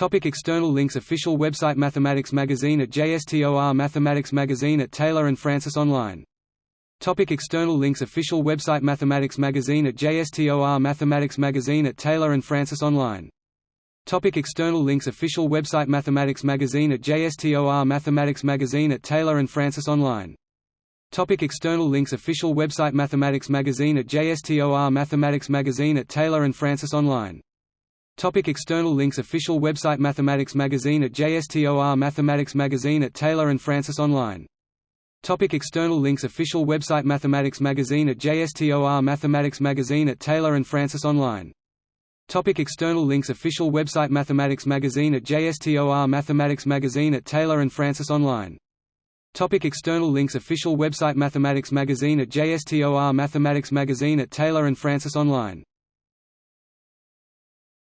Topic external links Official website Mathematics Magazine at JSTOR Mathematics Magazine at Taylor and Francis Online. Topic external links Official website Mathematics Magazine at JSTOR Mathematics Magazine at Taylor and Francis Online. Topic external links Official website Mathematics Magazine at JSTOR Mathematics Magazine at Taylor and Francis Online. Topic external links Official website Mathematics Magazine at JSTOR Mathematics Magazine at Taylor and Francis Online Topic external links Official website Mathematics Magazine at JSTOR Mathematics Magazine at Taylor and Francis Online. Topic external links Official website Mathematics Magazine at JSTOR Mathematics Magazine at Taylor and Francis Online. Topic external links Official website Mathematics Magazine at JSTOR Mathematics Magazine at Taylor and Francis Online. Topic external links Official website Mathematics Magazine at JSTOR Mathematics Magazine at Taylor and Francis Online